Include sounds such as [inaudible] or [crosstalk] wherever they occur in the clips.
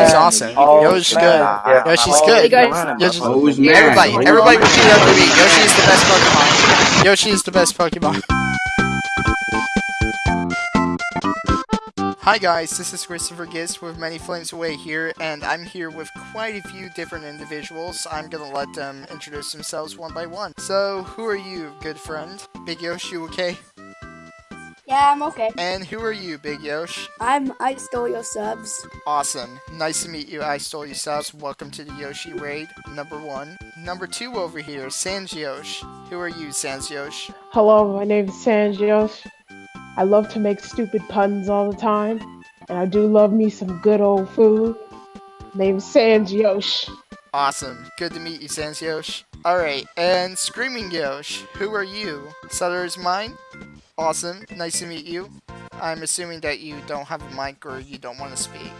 Yoshi's awesome. Oh, Yoshi's good. man. Yoshi's Oh, good. guys. Yoshi's Oh, who's mad? Everybody, everybody repeat after me. Yoshi is the best Pokemon. Yoshi is the best Pokemon. Hi guys, this is Christopher Gist with Many Flames Away here, and I'm here with quite a few different individuals. I'm gonna let them introduce themselves one by one. So, who are you, good friend? Big Yoshi, okay? Yeah, I'm okay. And who are you, Big Yosh? I'm I stole your subs. Awesome. Nice to meet you. I stole Your subs. Welcome to the Yoshi raid. Number one. Number two over here, Sanjiosh. Who are you, Sanjiosh? Hello, my name is Sanjos. I love to make stupid puns all the time, and I do love me some good old food. Name's Sanjos. Awesome. Good to meet you, Sanjiosh. Alright, and Screaming Yosh. Who are you? Sutter is mine? Awesome. Nice to meet you. I'm assuming that you don't have a mic or you don't want to speak.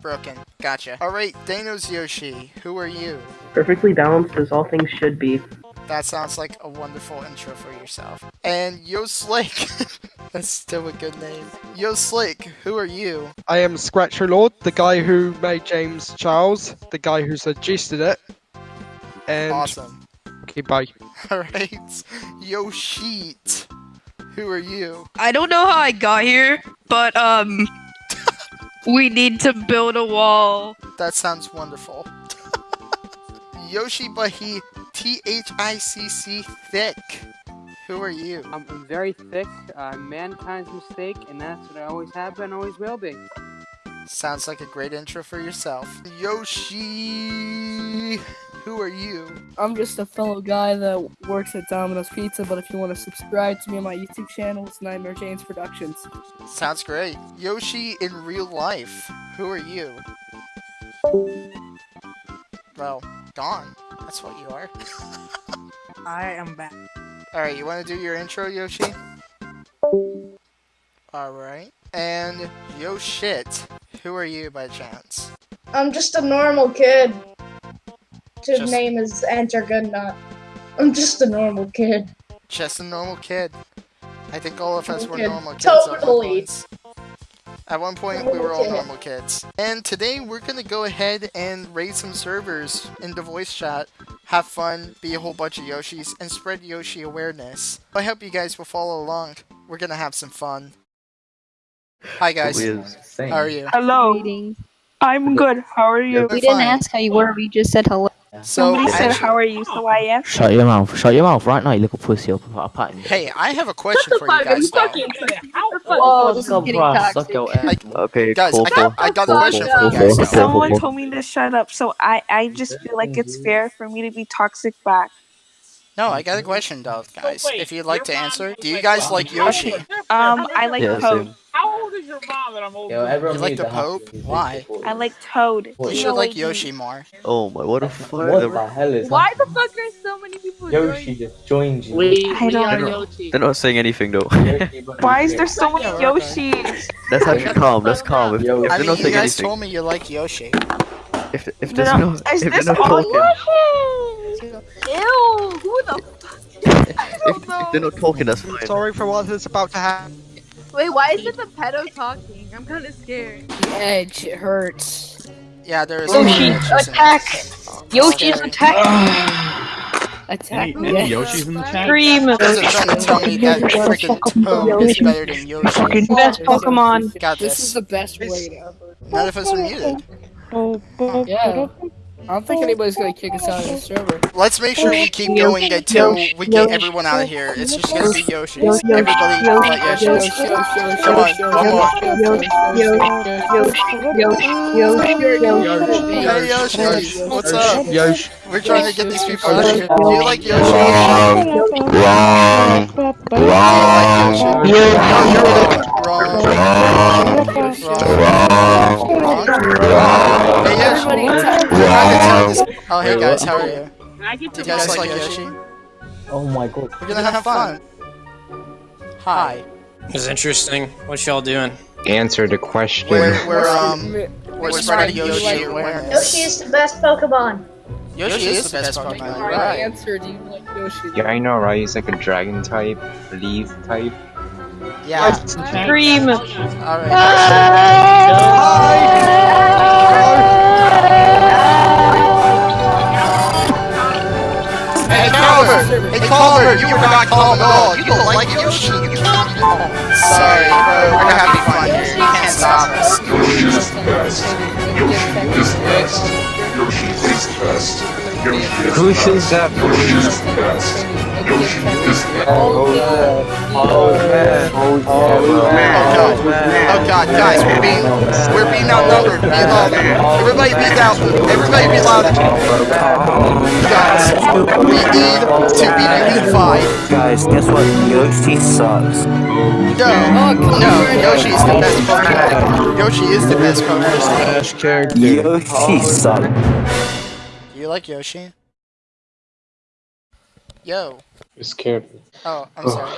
Broken. Gotcha. Alright, Danos Yoshi. Who are you? Perfectly balanced as all things should be. That sounds like a wonderful intro for yourself. And Yo Slick. [laughs] That's still a good name. Yo Slick, who are you? I am Scratcher Lord, the guy who made James Charles, the guy who suggested it. And Awesome. okay, bye. [laughs] Alright. Yo Sheet. Who are you? I don't know how I got here, but um, [laughs] we need to build a wall. That sounds wonderful. [laughs] Yoshi Bahi T H I C C Thick. Who are you? I'm very thick. I'm very thick, uh, mankind's mistake, and that's what I always have been, always will be. Sounds like a great intro for yourself. Yoshi. Who are you? I'm just a fellow guy that works at Domino's Pizza, but if you want to subscribe to me on my YouTube channel, it's Nightmare James Productions. Sounds great. Yoshi in real life. Who are you? Well, gone. That's what you are. [laughs] I am back. Alright, you want to do your intro, Yoshi? Alright. And Yo Shit. Who are you by chance? I'm just a normal kid. His Just- name is Enter Goodnut. I'm just a normal kid. Just a normal kid. I think all of us were Kid. normal kids at one Totally. point. At one point, we were all normal kids. And today, we're gonna go ahead and raid some servers in the voice chat, have fun, be a whole bunch of Yoshis, and spread Yoshi awareness. I hope you guys will follow along. We're gonna have some fun. Hi guys, how are you? Hello, I'm good. How are you? We're We didn't fine. ask how you were. We just said hello. So, Somebody said, "How are you?" So I am. Shut your mouth. Shut your mouth right now, you little pussy. I'll, I'll pat you. hey, I have a question for you guys. though. Whoa, this is getting toxic. Okay, Guys, cool, I got, I got a question for you guys. though. Someone told me to shut up, so I I just feel like it's fair for me to be toxic back. No, I got a question though, guys. If you'd like to answer, do you guys like Yoshi? Um, I like Yeah, Toad. Yo, everyone You like the the house. Pope? Why? I like Toad. You should like Yoshi more. Oh my, what the fuck? What the hell is Why the fuck are so many people Yoshi just joined you. We, I don't are know. Yoshi. They're not saying anything though. [laughs] Why is there so many Yeah, we're okay. Yoshis? That's actually calm. That's calm. If, if I they're mean, not you guys anything, told me you like Yoshi. if if there's no, no, is if they're this not all talking, Ew, who the [laughs] if, if they're not talking, that's fine. Sorry for what is about to happen. Wait, why is it the pedo talking? I'm kind of scared. The edge, it hurts. Yeah, there is. Yoshi, some glitches in it. attack! Yoshi's attack! [sighs] Attack. Any, any Yoshis in the chat? Scream. You guys are trying to tell me that freaking Toad is better than Yoshi. Best Pokemon. Got This is this. the best raid ever. None of us are muted. Yeah. I don't think anybody's gonna kick us out of the server. Let's make sure we keep going until we get everyone out of here. It's just gonna be Yoshis. Everybody let uh, Yoshis. Come on, one more. Hey Yoshi, what's up? Yosh. We're trying to get these people out of here. Do you like Yoshi? Wrong. Do you like Yoshi? Wrong. Wrong. Hey Yoshi. We're trying to tell this- Oh hey guys, how are you? Can I get Do you guys like Yoshi? Oh my god. We're gonna have fun. Hi. It's interesting. What y'all doing? Answer the question. We're, we're [laughs] um we're spreading Yoshi awareness. Yoshi is the best Pokemon. Yoshi is the best Pokemon. You're Right right. answer, do you like Yoshi? Yeah, I know, right? He's like a dragon type, leaf type. Yeah. Scream. Alright. Hi. Forgot calm dog. You don't like Yoshi. You can't. Sorry, bro. We're having fun here. You can't stop us. Who says that? Oh man! Oh man! Oh man! Oh god, guys, we're being we're being outnumbered. Be louder. Everybody be loud. Everybody be louder. Guys, we need to be unified. Guys, guess what? Yoshi sucks. No, no, Yoshi is the best Pokemon. Yoshi is the best Pokemon. Yoshi son. Do you like Yoshi? Yo. You scared me. Oh, I'm sorry.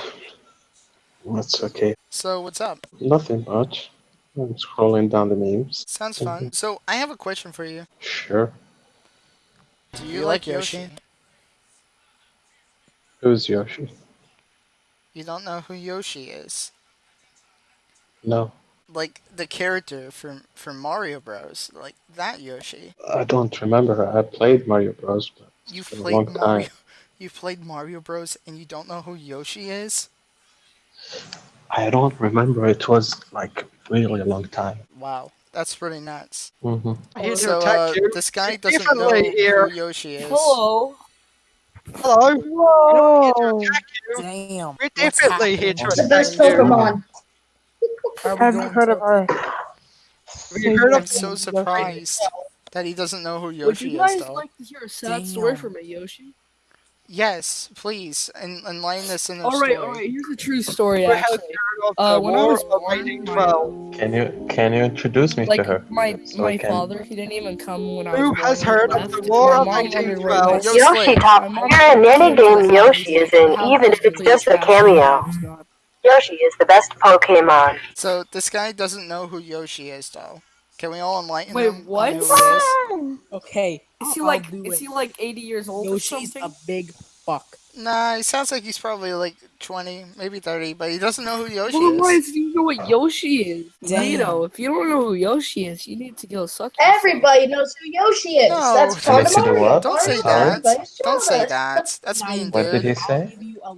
That's okay. So what's up? Nothing much. I'm scrolling down the names. Sounds fun. So I have a question for you. Sure. Do you, like Yoshi? Who's Yoshi? You don't know who Yoshi is? No, Like the character from from Mario Bros. Like that Yoshi. I don't remember. I played Mario Bros. But it's You've been a played long Mario. time. You've played Mario Bros. and you don't know who Yoshi is? I don't remember. It was like really a long time. Wow, that's pretty nuts. hmm Here to So uh, you. this guy doesn't know here. who Yoshi is. Hello. Hello. Whoa! Damn. We're definitely here to What's the attack best you. Pokemon? Have you heard of her? Have you heard I'm of so surprised that he doesn't know who Yoshi is. Would you guys is, though. like to hear a sad story from a Yoshi? Yes, please, and enlighten us in the Alright, story. alright, here's a true story actually. Uh, when I was of Raging Twelve. Can you can you introduce me to her? my So my father, he didn't even come when I was Who has heard of the War of mom Raging wondered where Twelve? he was. Yo, Yoshi Slade. Top, My you're in told any game Yoshi is in, even if it's just a Smash cameo. Bros. Yoshi is the best Pokemon. So this guy doesn't know who Yoshi is, though. Can we all enlighten Wait, him Wait, what? on who it is? Okay. Is he like is it. he like 80 years old Yoshi's or a big fuck. Nah, he sounds like he's probably like 20, maybe 30, but he doesn't know who Yoshi Well, why is. do you know what Yoshi is? Damn. Nito, if you don't know who Yoshi is, you need to go suck yourself. Everybody knows who Yoshi is. No, That's don't part of say Mario. Don't say that. Don't say that. That's mean, What did he say?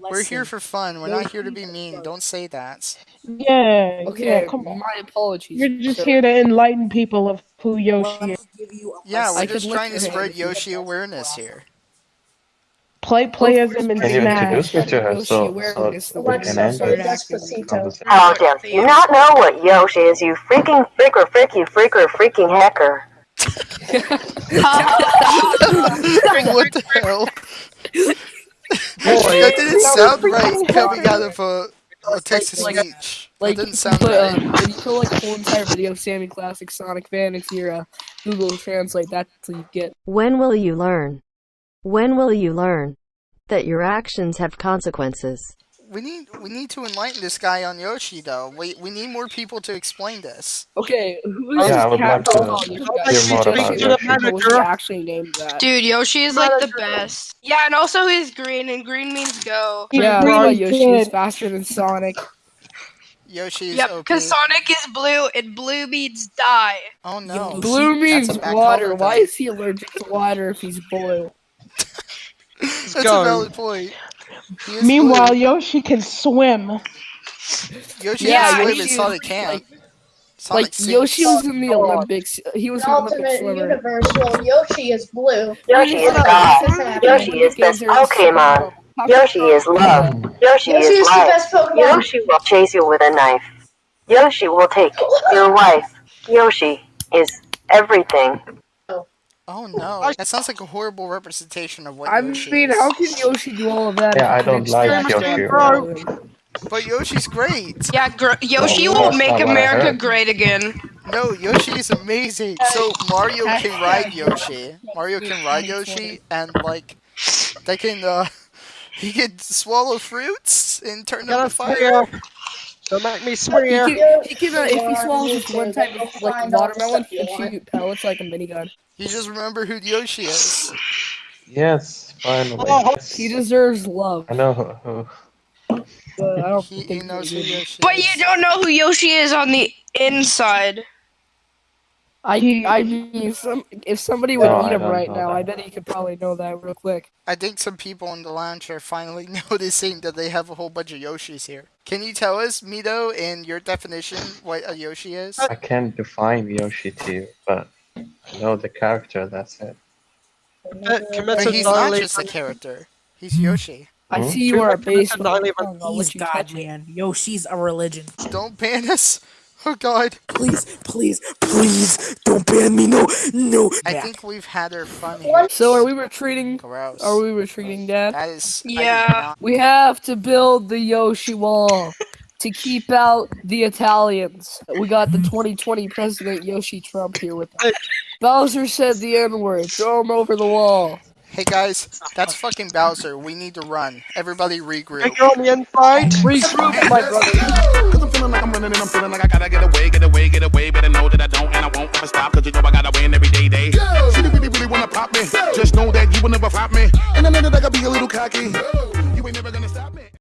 We're here for fun. We're not here to be mean. Don't say that. Yeah, Okay, yeah, come on. my apologies. You're just sir. here to enlighten people of who Yoshi is. Yeah, I we're could just trying to spread if you hit Yoshi awareness here. Play playism and Can you introduce me to her Yoshi so, so awareness, the we way can Alexa, end say this Despacito. conversation? How dare you not know what Yoshi is, you freaking freaker freaky freaker freaking hacker. what the hell? that didn't sound right coming out of a, a text to like- speech. Like, that didn't sound put, right. um, when you put like a whole entire video of Sammy Classic Sonic fan into your uh, Google Translate, that's what you get. When will you learn? When will you learn that your actions have consequences? We need we need to enlighten this guy on Yoshi though. We we need more people to explain this. Okay, who is Yeah, I this would cat like to called? This hear more about Yoshi. Yoshi. Was he actually named that? Dude, Yoshi is like the best. Yeah, and also he's green, and green means go. Yeah, Green but Yoshi is faster than Sonic. Yoshi is Yep, OP. because Sonic is blue, and blue means die. Oh no. Blue means That's a bad water. color Why is he allergic to water if he's blue? That's go. a valid point. Meanwhile, blue. Yoshi can swim. Yoshi Yeah, can swim Yoshi and is Sonic can't. like- Sonic Like Yoshi was in the Olympics. He was The an Olympic ultimate swimmer. universe. Well, Yoshi is blue. Yoshi is God. else is happening? Yoshi is best Pokemon. Yoshi is love. Yoshi Yoshi is is the life. best Pokemon. Yoshi will chase you with a knife. Yoshi will take your wife. Yoshi is everything. Oh no, that sounds like a horrible representation of what I Yoshi mean, is. how can Yoshi do all of that? Yeah, I he don't like Yoshi. bro. But Yoshi's great. Yeah, gr- Yoshi Well, will make not what I America great again. No, Yoshi is amazing. So Mario can ride Yoshi. Mario can ride Yoshi, and like they can uh, [laughs] he can swallow fruits and turn them Gotta fire. Swear. Don't make me He swear. can, he can uh, if he swallows just one type of like watermelon, he can shoot pellets like a minigun. You just remember who Yoshi is. Yes, finally. Oh, He deserves love. I know who. who. But I don't He, he think knows who Yoshi But you don't know who Yoshi is on the inside. I I mean, some if somebody would No, eat I him right now, that. I bet he could probably know that real quick. I think some people in the lounge are finally [laughs] noticing that they have a whole bunch of Yoshis here. Can you tell us, Mito, in your definition, what a Yoshi is? I can't define Yoshi to you, but I know the character, that's it. But he's not just a character. He's Yoshi. I Hmm? see you are a base. He's God, man. Yoshi's a religion. Don't ban us. Oh God. Please, please, please, don't ban me. No, no. I think we've had our fun here. So are we retreating? Gross. Are we retreating, Dad? That is. Yeah. We have to build the Yoshi Wall to keep out the Italians. We got the 2020 President Yoshi Trump here with us. [laughs] Bowser said the N word. Throw him over the wall. Hey guys, that's fucking Bowser. We need to run. Everybody regroup. You're on the inside. Regroup, my brother. Cause I'm feeling like I'm running and I'm feeling like I gotta get away, get away, get away. Better know that I don't and I won't ever stop. Cause you know I gotta win every day, day. She really, really wanna pop me. Just know that you will never flop me. And I know that I gotta be a little cocky.